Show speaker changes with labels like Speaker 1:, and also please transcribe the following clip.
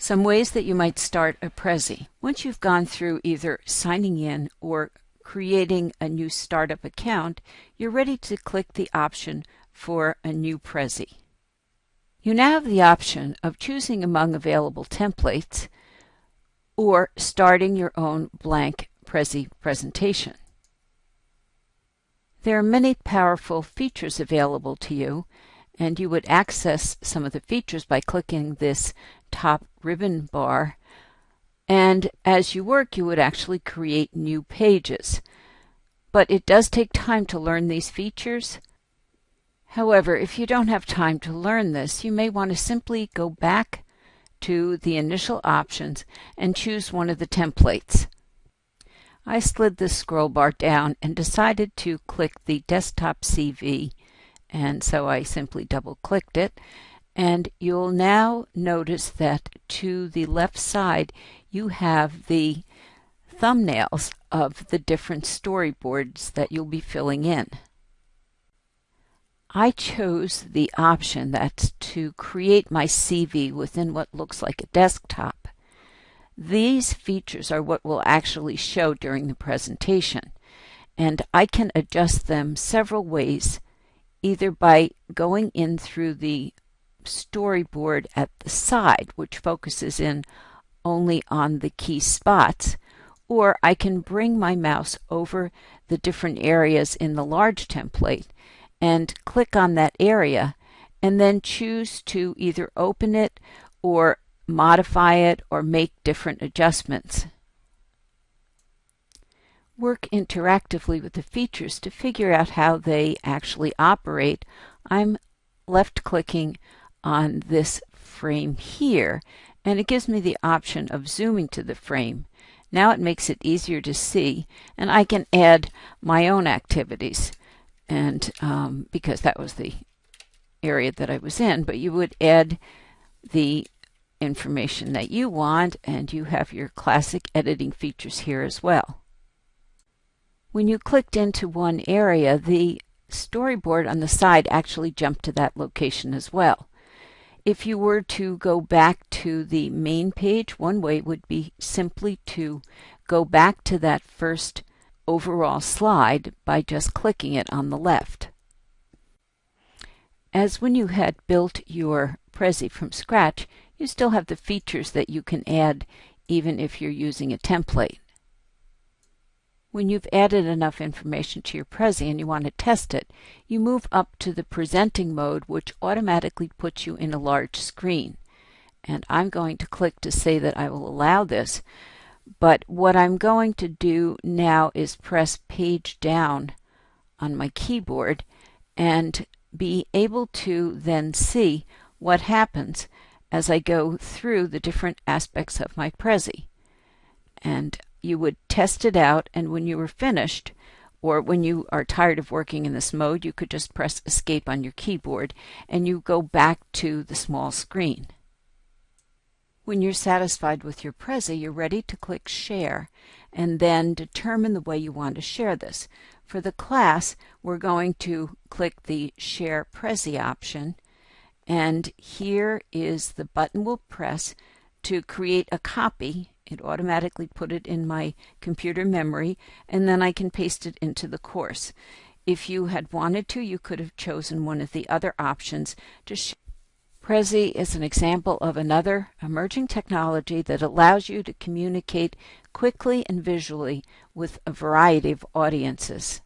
Speaker 1: Some ways that you might start a Prezi. Once you've gone through either signing in or creating a new startup account, you're ready to click the option for a new Prezi. You now have the option of choosing among available templates or starting your own blank Prezi presentation. There are many powerful features available to you, and you would access some of the features by clicking this top ribbon bar. And as you work, you would actually create new pages. But it does take time to learn these features. However, if you don't have time to learn this, you may want to simply go back to the initial options and choose one of the templates. I slid the scroll bar down and decided to click the desktop CV and so I simply double clicked it and you'll now notice that to the left side you have the thumbnails of the different storyboards that you'll be filling in. I chose the option that's to create my CV within what looks like a desktop. These features are what will actually show during the presentation, and I can adjust them several ways, either by going in through the storyboard at the side, which focuses in only on the key spots, or I can bring my mouse over the different areas in the large template and click on that area and then choose to either open it or modify it, or make different adjustments. Work interactively with the features to figure out how they actually operate. I'm left clicking on this frame here and it gives me the option of zooming to the frame. Now it makes it easier to see and I can add my own activities and um, because that was the area that I was in but you would add the information that you want and you have your classic editing features here as well. When you clicked into one area, the storyboard on the side actually jumped to that location as well. If you were to go back to the main page, one way would be simply to go back to that first overall slide by just clicking it on the left. As when you had built your Prezi from scratch, you still have the features that you can add even if you're using a template. When you've added enough information to your Prezi and you want to test it, you move up to the presenting mode which automatically puts you in a large screen. And I'm going to click to say that I will allow this. But what I'm going to do now is press page down on my keyboard and be able to then see what happens as I go through the different aspects of my Prezi. And you would test it out, and when you were finished, or when you are tired of working in this mode, you could just press escape on your keyboard and you go back to the small screen. When you're satisfied with your Prezi, you're ready to click Share and then determine the way you want to share this. For the class, we're going to click the Share Prezi option and here is the button we'll press to create a copy. It automatically put it in my computer memory, and then I can paste it into the course. If you had wanted to, you could have chosen one of the other options to Prezi is an example of another emerging technology that allows you to communicate quickly and visually with a variety of audiences.